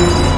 you.